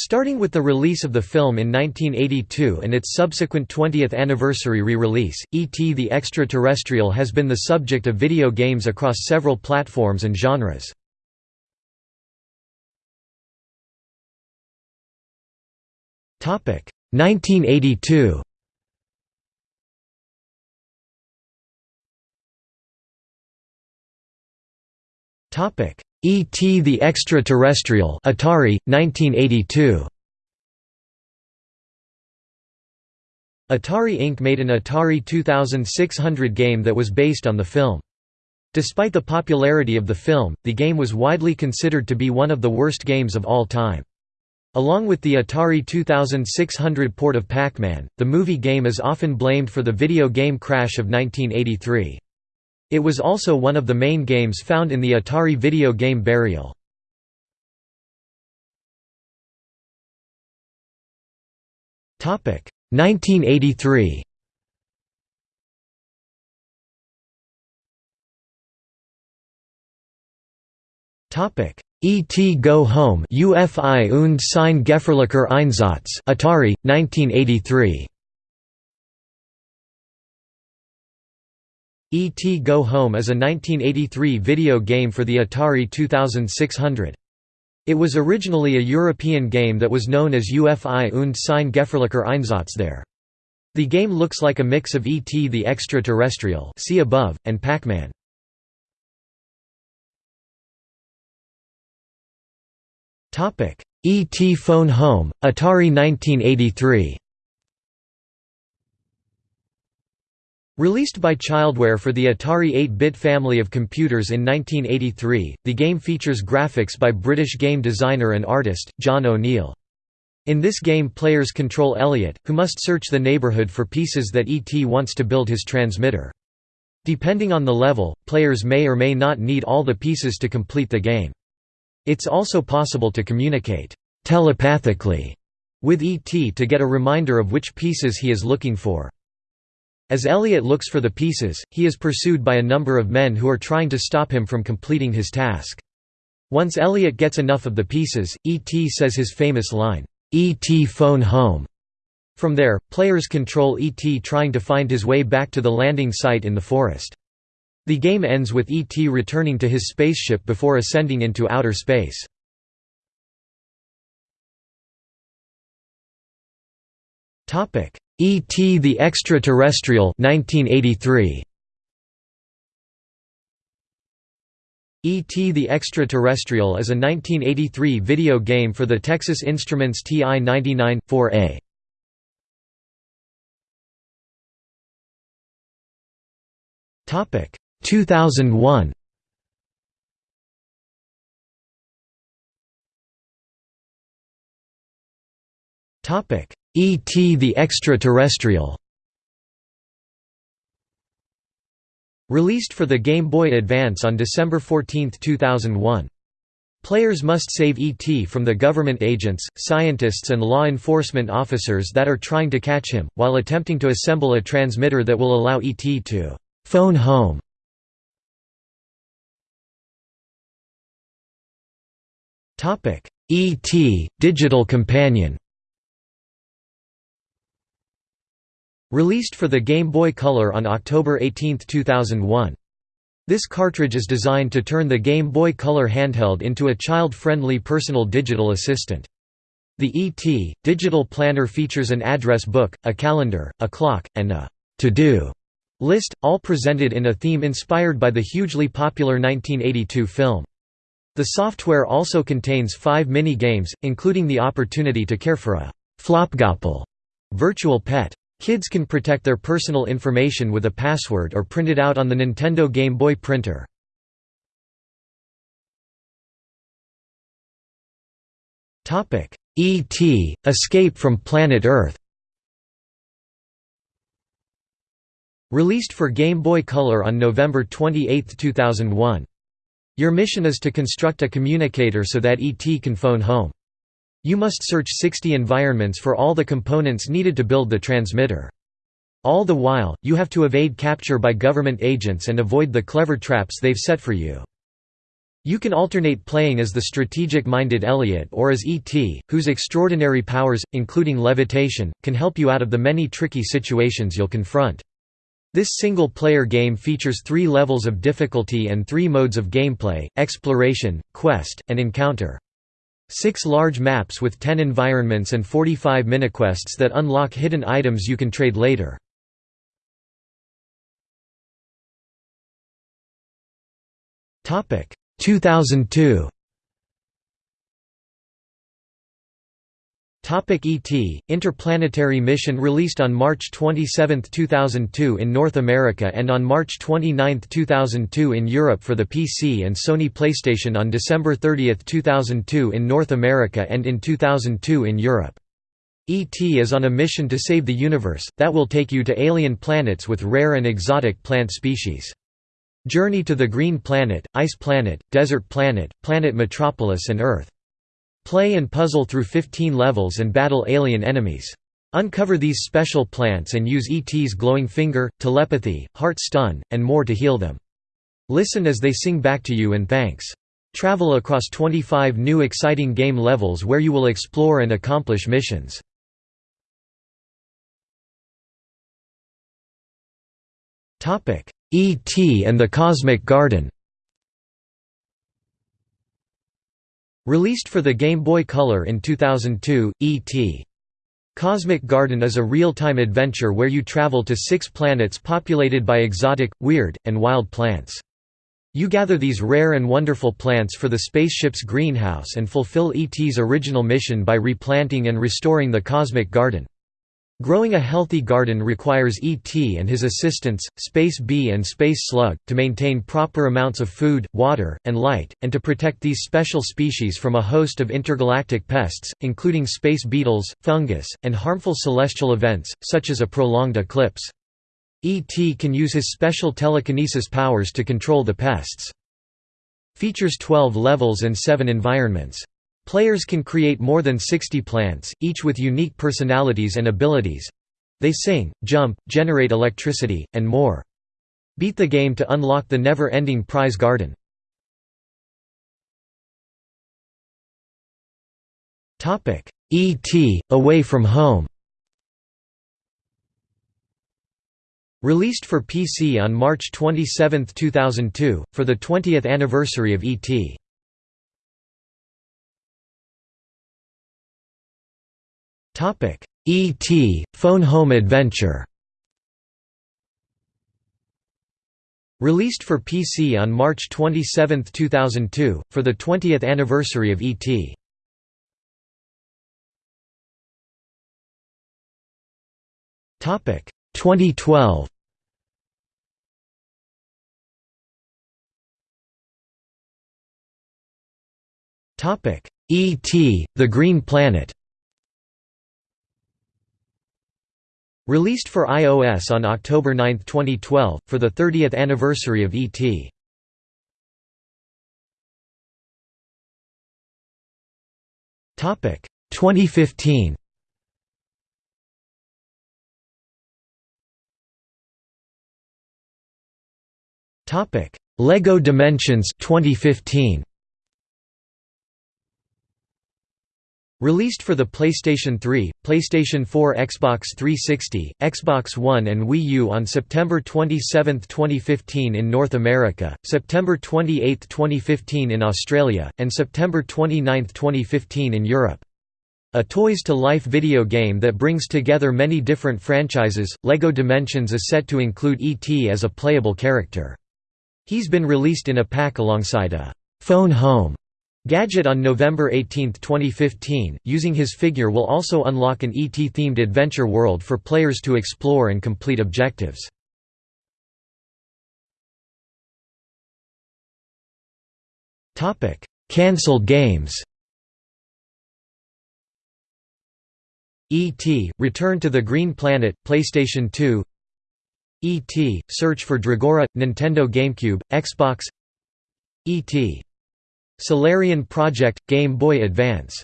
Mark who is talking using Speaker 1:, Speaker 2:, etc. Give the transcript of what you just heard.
Speaker 1: Starting with the release of the film in 1982 and its subsequent 20th anniversary re-release, E.T. the Extraterrestrial has been the subject of video games across several platforms and genres. Topic 1982. Topic E.T. the Extraterrestrial Atari, 1982. Atari Inc. made an Atari 2600 game that was based on the film. Despite the popularity of the film, the game was widely considered to be one of the worst games of all time. Along with the Atari 2600 port of Pac-Man, the movie game is often blamed for the video game crash of 1983. It was also one of the main games found in the Atari video game Burial. Topic 1983. Topic E.T. Go Home UFI und sein gefährlicher Einsatz Atari 1983 E.T. Go Home is a 1983 video game for the Atari 2600. It was originally a European game that was known as UFI und sein Gefährlicher Einsatz there. The game looks like a mix of E.T. the Extraterrestrial see above, and Pac-Man. E.T. Phone Home, Atari 1983 Released by Childware for the Atari 8-bit family of computers in 1983, the game features graphics by British game designer and artist, John O'Neill. In this game players control Elliot, who must search the neighborhood for pieces that E.T. wants to build his transmitter. Depending on the level, players may or may not need all the pieces to complete the game. It's also possible to communicate telepathically with E.T. to get a reminder of which pieces he is looking for. As Elliot looks for the pieces, he is pursued by a number of men who are trying to stop him from completing his task. Once Elliot gets enough of the pieces, E.T. says his famous line, "'E.T. phone home'". From there, players control E.T. trying to find his way back to the landing site in the forest. The game ends with E.T. returning to his spaceship before ascending into outer space. E.T. the Extraterrestrial 1983. E.T. the Extraterrestrial is a 1983 video game for the Texas Instruments TI-99, 4A. Topic 2001. Topic E.T. the Extraterrestrial Released for the Game Boy Advance on December 14, 2001. Players must save E.T. from the government agents, scientists and law enforcement officers that are trying to catch him, while attempting to assemble a transmitter that will allow E.T. to «phone home». E.T. Digital Companion Released for the Game Boy Color on October 18, 2001. This cartridge is designed to turn the Game Boy Color handheld into a child-friendly personal digital assistant. The ET digital planner features an address book, a calendar, a clock, and a to-do list, all presented in a theme inspired by the hugely popular 1982 film. The software also contains five mini-games, including the opportunity to care for a Flopgoppel virtual pet. Kids can protect their personal information with a password or print it out on the Nintendo Game Boy printer. E.T. Escape from Planet Earth Released for Game Boy Color on November 28, 2001. Your mission is to construct a communicator so that ET can phone home. You must search 60 environments for all the components needed to build the transmitter. All the while, you have to evade capture by government agents and avoid the clever traps they've set for you. You can alternate playing as the strategic-minded Elliot or as E.T., whose extraordinary powers, including levitation, can help you out of the many tricky situations you'll confront. This single-player game features three levels of difficulty and three modes of gameplay, exploration, quest, and encounter. Six large maps with 10 environments and 45 miniquests that unlock hidden items you can trade later. Topic 2002 ET Interplanetary Mission released on March 27, 2002 in North America and on March 29, 2002 in Europe for the PC and Sony PlayStation on December 30, 2002 in North America and in 2002 in Europe. E.T. is on a mission to save the universe, that will take you to alien planets with rare and exotic plant species. Journey to the Green Planet, Ice Planet, Desert Planet, Planet Metropolis and Earth. Play and puzzle through 15 levels and battle alien enemies. Uncover these special plants and use ET's glowing finger, telepathy, heart stun, and more to heal them. Listen as they sing back to you and thanks. Travel across 25 new exciting game levels where you will explore and accomplish missions. E.T. and the Cosmic Garden Released for the Game Boy Color in 2002, E.T. Cosmic Garden is a real-time adventure where you travel to six planets populated by exotic, weird, and wild plants. You gather these rare and wonderful plants for the spaceship's greenhouse and fulfill ET's original mission by replanting and restoring the cosmic garden. Growing a healthy garden requires ET and his assistants, Space Bee and Space Slug, to maintain proper amounts of food, water, and light, and to protect these special species from a host of intergalactic pests, including space beetles, fungus, and harmful celestial events, such as a prolonged eclipse. ET can use his special telekinesis powers to control the pests. Features 12 levels and 7 environments. Players can create more than 60 plants, each with unique personalities and abilities. They sing, jump, generate electricity, and more. Beat the game to unlock the never-ending prize garden. Topic: E.T. Away from Home Released for PC on March 27, 2002, for the 20th anniversary of E.T. E.T. Phone Home Adventure Released for PC on March 27, 2002, for the 20th anniversary of E.T. Topic 2012. Topic E.T. The Green Planet. Released for iOS on October 9, 2012, for the 30th anniversary of E.T. Topic 2015. Topic Lego Dimensions 2015. Released for the PlayStation 3, PlayStation 4 Xbox 360, Xbox One and Wii U on September 27, 2015 in North America, September 28, 2015 in Australia, and September 29, 2015 in Europe. A Toys to Life video game that brings together many different franchises, LEGO Dimensions is set to include E.T. as a playable character. He's been released in a pack alongside a «phone home» Gadget on November 18, 2015, using his figure will also unlock an ET-themed adventure world for players to explore and complete objectives. Cancelled games E.T. Return to the Green Planet, PlayStation 2 E.T. Search for Dragora, Nintendo GameCube, Xbox E.T. Solarian Project – Game Boy Advance